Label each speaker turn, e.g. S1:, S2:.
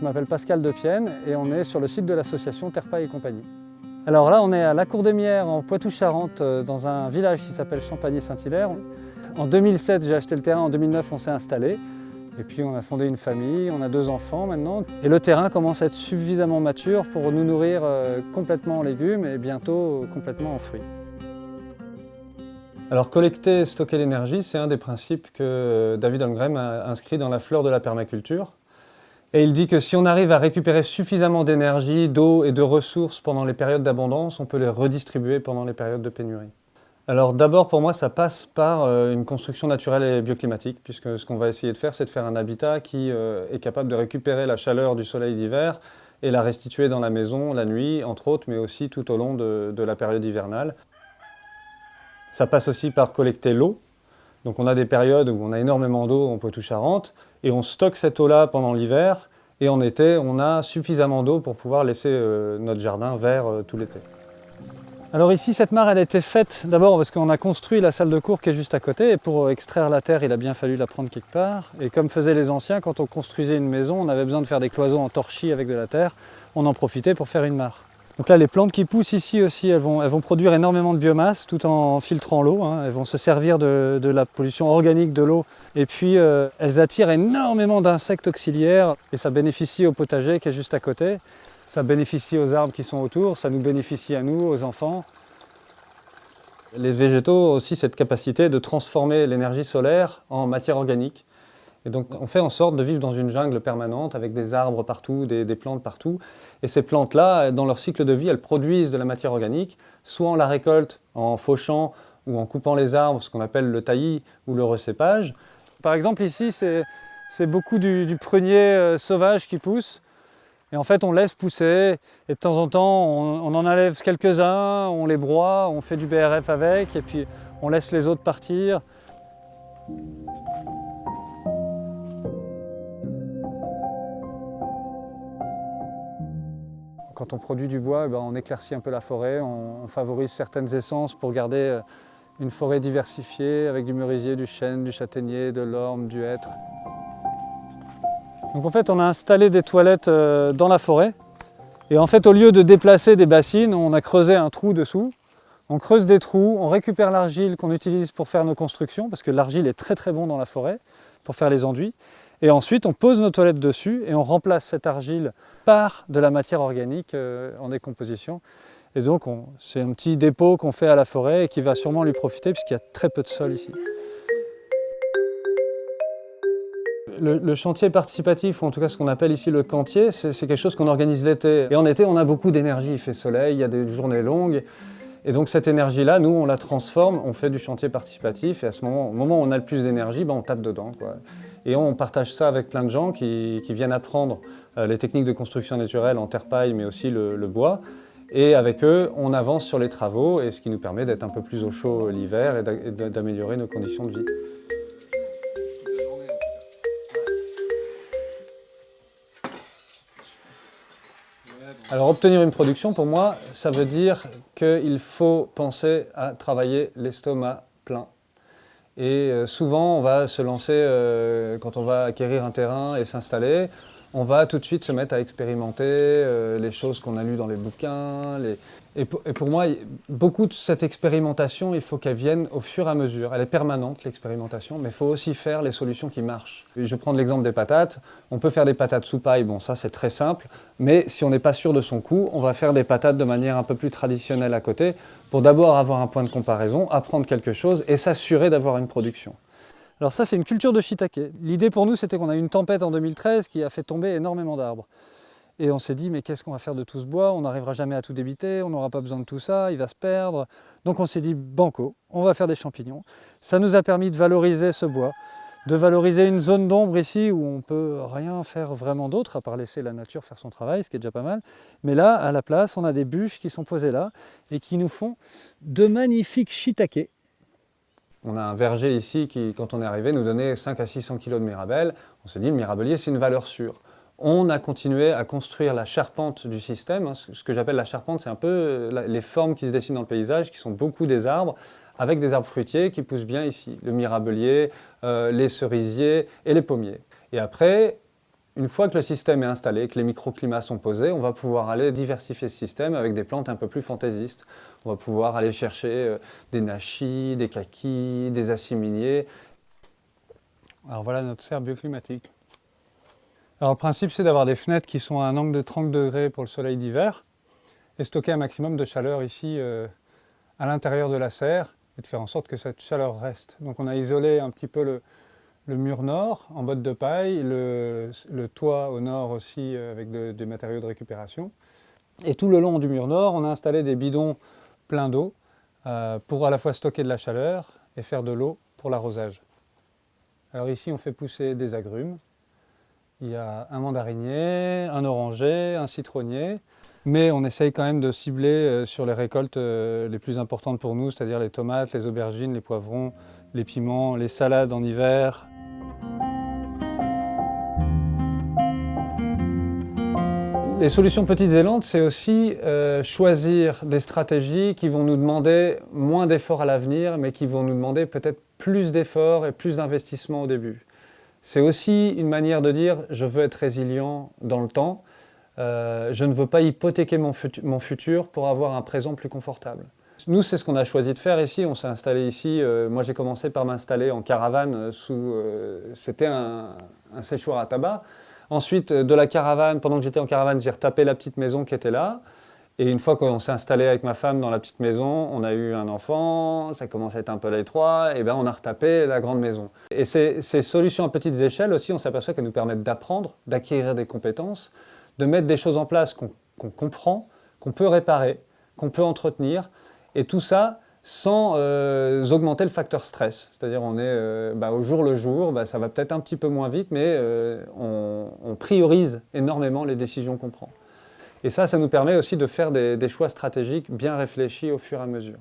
S1: Je m'appelle Pascal Depienne et on est sur le site de l'association Terpa et compagnie. Alors là, on est à la Cour des Mières, en Poitou-Charentes, euh, dans un village qui s'appelle Champagny-Saint-Hilaire. En 2007, j'ai acheté le terrain, en 2009, on s'est installé. Et puis on a fondé une famille, on a deux enfants maintenant. Et le terrain commence à être suffisamment mature pour nous nourrir euh, complètement en légumes et bientôt complètement en fruits. Alors collecter et stocker l'énergie, c'est un des principes que euh, David Holmgren a inscrit dans la fleur de la permaculture. Et il dit que si on arrive à récupérer suffisamment d'énergie, d'eau et de ressources pendant les périodes d'abondance, on peut les redistribuer pendant les périodes de pénurie. Alors d'abord, pour moi, ça passe par euh, une construction naturelle et bioclimatique, puisque ce qu'on va essayer de faire, c'est de faire un habitat qui euh, est capable de récupérer la chaleur du soleil d'hiver et la restituer dans la maison la nuit, entre autres, mais aussi tout au long de, de la période hivernale. Ça passe aussi par collecter l'eau. Donc on a des périodes où on a énormément d'eau en Poitou-Charentes, et on stocke cette eau-là pendant l'hiver, et en été, on a suffisamment d'eau pour pouvoir laisser euh, notre jardin vert euh, tout l'été. Alors ici, cette mare, elle a été faite d'abord parce qu'on a construit la salle de cours qui est juste à côté, et pour extraire la terre, il a bien fallu la prendre quelque part. Et comme faisaient les anciens, quand on construisait une maison, on avait besoin de faire des cloisons en torchis avec de la terre, on en profitait pour faire une mare. Donc là, les plantes qui poussent ici aussi, elles vont, produire énormément de biomasse tout en filtrant l'eau. Hein. Elles vont se servir de, la pollution organique de l'eau et puis euh, elles attirent énormément d'insectes auxiliaires et ça bénéficie au potager qui est juste à côté. Ça bénéficie aux arbres qui sont autour, ça nous bénéficie à nous, aux enfants. Les végétaux ont aussi cette capacité de transformer l'énergie solaire en matière organique. Et donc on fait en sorte de vivre dans une jungle permanente avec des arbres partout, des, plantes partout. Et ces plantes-là, dans leur cycle de vie, elles produisent de la matière organique, soit on la récolte en fauchant ou en coupant les arbres, ce qu'on appelle le taillis ou le recépage. Par exemple ici, c'est beaucoup du, prunier euh, sauvage qui pousse. Et en fait, on laisse pousser, et de temps en temps, on, on en enlève quelques-uns, on les broie, on fait du BRF avec, et puis on laisse les autres partir. Quand on produit du bois, eh ben, on éclaircit un peu la forêt, on, favorise certaines essences pour garder euh, une forêt diversifiée avec du merisier, du chêne, du châtaignier, de l'orme, du hêtre. Donc en fait, on a installé des toilettes euh, dans la forêt. Et en fait, au lieu de déplacer des bassines, on a creusé un trou dessous. On creuse des trous, on récupère l'argile qu'on utilise pour faire nos constructions, parce que l'argile est très très bon dans la forêt pour faire les enduits. Et ensuite, on pose nos toilettes dessus et on remplace cette argile par de la matière organique euh, en décomposition. Et donc, c'est un petit dépôt qu'on fait à la forêt et qui va sûrement lui profiter puisqu'il y a très peu de sol ici. Le, chantier participatif, ou en tout cas ce qu'on appelle ici le cantier, c'est quelque chose qu'on organise l'été. Et en été, on a beaucoup d'énergie, il fait soleil, il y a des journées longues. Et donc cette énergie-là, nous, on la transforme, on fait du chantier participatif, et à ce moment, au moment où on a le plus d'énergie, ben, on tape dedans. Et on partage ça avec plein de gens qui, viennent apprendre euh, les techniques de construction naturelle en terre-paille, mais aussi le, bois. Et avec eux, on avance sur les travaux, et ce qui nous permet d'être un peu plus au chaud l'hiver et d'améliorer nos conditions de vie. Alors obtenir une production, pour moi, ça veut dire qu'il faut penser à travailler l'estomac plein. Et euh, souvent, on va se lancer, euh, quand on va acquérir un terrain et s'installer, on va tout de suite se mettre à expérimenter euh, les choses qu'on a lues dans les bouquins. Et, pour, moi, beaucoup de cette expérimentation, il faut qu'elle vienne au fur et à mesure. Elle est permanente, l'expérimentation, mais il faut aussi faire les solutions qui marchent. je vais prendre l'exemple des patates. On peut faire des patates sous paille, bon ça c'est très simple, mais si on n'est pas sûr de son coût, on va faire des patates de manière un peu plus traditionnelle à côté, pour d'abord avoir un point de comparaison, apprendre quelque chose et s'assurer d'avoir une production. Alors ça, c'est une culture de shiitake. L'idée pour nous, c'était qu'on a eu une tempête en 2013 qui a fait tomber énormément d'arbres. Et on s'est dit, mais qu'est-ce qu'on va faire de tout ce bois? On n'arrivera jamais à tout débiter, on n'aura pas besoin de tout ça, il va se perdre. Donc on s'est dit, banco, on va faire des champignons. Ça nous a permis de valoriser ce bois, de valoriser une zone d'ombre ici où on peut rien faire vraiment d'autre, à part laisser la nature faire son travail, ce qui est déjà pas mal. Mais là, à la place, on a des bûches qui sont posées là et qui nous font de magnifiques shiitake on a un verger ici qui, quand on est arrivé, nous donnait 5 à 600 kg de mirabelle. On s'est dit, le mirabelier, c'est une valeur sûre. On a continué à construire la charpente du système. Hein. Ce que j'appelle la charpente, c'est un peu euh, les formes qui se dessinent dans le paysage, qui sont beaucoup des arbres, avec des arbres fruitiers qui poussent bien ici. Le mirabelier, euh, les cerisiers et les pommiers. Et après, Une fois que le système est installé, que les microclimats sont posés, on va pouvoir aller diversifier ce système avec des plantes un peu plus fantaisistes. On va pouvoir aller chercher euh, des nachis, des kakis, des assiminiers. Alors voilà notre serre bioclimatique. Alors le principe c'est d'avoir des fenêtres qui sont à un angle de 30 degrés pour le soleil d'hiver et stocker un maximum de chaleur ici euh, à l'intérieur de la serre et de faire en sorte que cette chaleur reste. Donc on a isolé un petit peu le, mur nord en botte de paille, le, toit au nord aussi euh, avec des matériaux de récupération. Et tout le long du mur nord, on a installé des bidons pleins d'eau euh, pour à la fois stocker de la chaleur et faire de l'eau pour l'arrosage. Alors ici on fait pousser des agrumes, il y a un mandarinier, un oranger, un citronnier. Mais on essaye quand même de cibler euh, sur les récoltes les plus importantes pour nous, c'est-à-dire les tomates, les aubergines, les poivrons, les piments, les salades en hiver. Les solutions petites et lentes, c'est aussi euh, choisir des stratégies qui vont nous demander moins d'efforts à l'avenir, mais qui vont nous demander peut-être plus d'efforts et plus d'investissements au début. C'est aussi une manière de dire je veux être résilient dans le temps, euh, je ne veux pas hypothéquer mon, futur pour avoir un présent plus confortable. Nous, c'est ce qu'on a choisi de faire ici. On s'est installé ici. Euh, moi, j'ai commencé par m'installer en caravane. Euh, sous. C'était un, un, séchoir à tabac. Ensuite, de la caravane, pendant que j'étais en caravane, j'ai retapé la petite maison qui était là. Et une fois qu'on s'est installé avec ma femme dans la petite maison, on a eu un enfant, ça commençait à être un peu l'étroit, et bien on a retapé la grande maison. Et ces, solutions à petites échelles aussi, on s'aperçoit qu'elles nous permettent d'apprendre, d'acquérir des compétences, de mettre des choses en place qu'on comprend, qu'on peut réparer, qu'on peut entretenir, et tout ça sans euh, augmenter le facteur stress. C'est-à-dire on est euh, bah, au jour le jour, bah, ça va peut-être un petit peu moins vite, mais euh, on priorise énormément les décisions qu'on prend. Et ça, ça nous permet aussi de faire des, choix stratégiques bien réfléchis au fur et à mesure.